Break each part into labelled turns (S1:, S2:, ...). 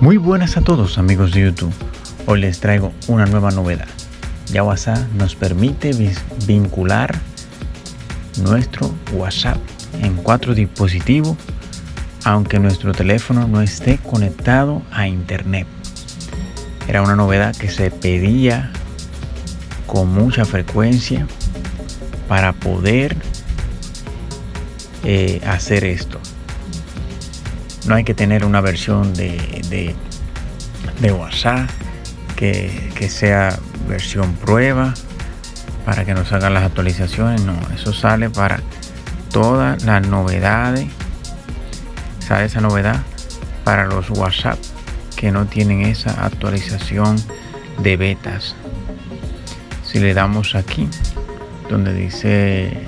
S1: Muy buenas a todos amigos de YouTube. Hoy les traigo una nueva novedad. Ya WhatsApp nos permite vincular nuestro WhatsApp en cuatro dispositivos aunque nuestro teléfono no esté conectado a internet. Era una novedad que se pedía con mucha frecuencia para poder eh, hacer esto no hay que tener una versión de, de, WhatsApp que, que, sea versión prueba para que nos hagan las actualizaciones. No, eso sale para todas las novedades. Sale esa novedad para los WhatsApp que no tienen esa actualización de betas. Si le damos aquí, donde dice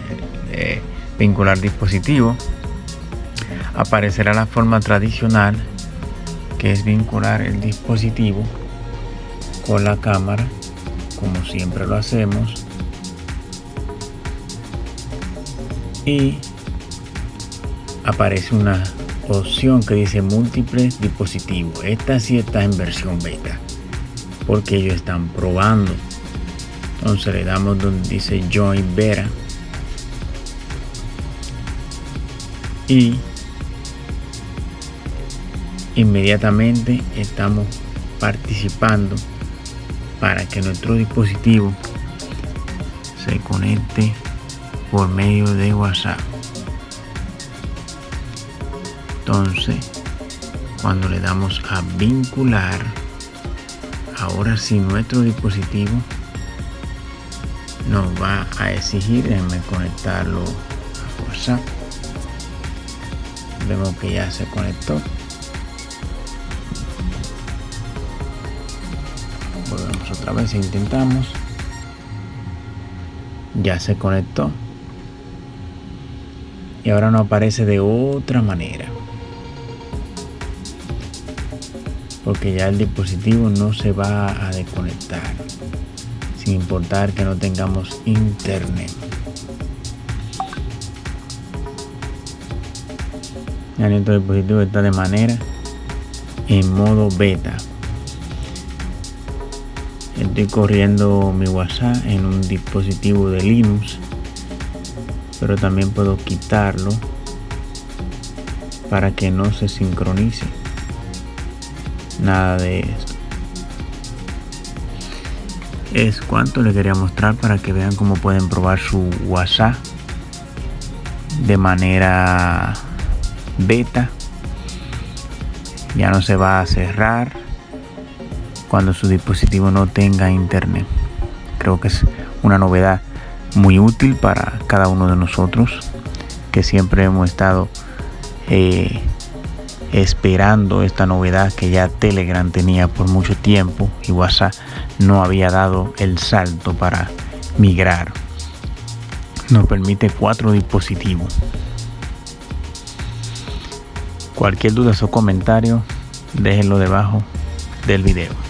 S1: eh, vincular dispositivo, aparecerá la forma tradicional que es vincular el dispositivo con la cámara como siempre lo hacemos y aparece una opción que dice múltiples dispositivos esta sí está en versión beta porque ellos están probando. Entonces le damos donde dice join beta. Y inmediatamente estamos participando para que nuestro dispositivo se conecte por medio de WhatsApp. Entonces, cuando le damos a vincular, ahora si nuestro dispositivo nos va a exigir, déjenme conectarlo a WhatsApp. Vemos que ya se conectó. Otra vez intentamos. Ya se conectó. Y ahora no aparece de otra manera. Porque ya el dispositivo no se va a desconectar. Sin importar que no tengamos internet. Ya nuestro dispositivo está de manera en modo beta estoy corriendo mi WhatsApp en un dispositivo de Linux pero también puedo quitarlo para que no se sincronice. Nada de esto. Es cuanto les quería mostrar para que vean cómo pueden probar su WhatsApp de manera beta. Ya no se va a cerrar cuando su dispositivo no tenga internet. Creo que es una novedad muy útil para cada uno de nosotros que siempre hemos estado eh, esperando esta novedad que ya Telegram tenía por mucho tiempo y WhatsApp no había dado el salto para migrar. Nos permite cuatro dispositivos. Cualquier duda o comentario, déjenlo debajo del video.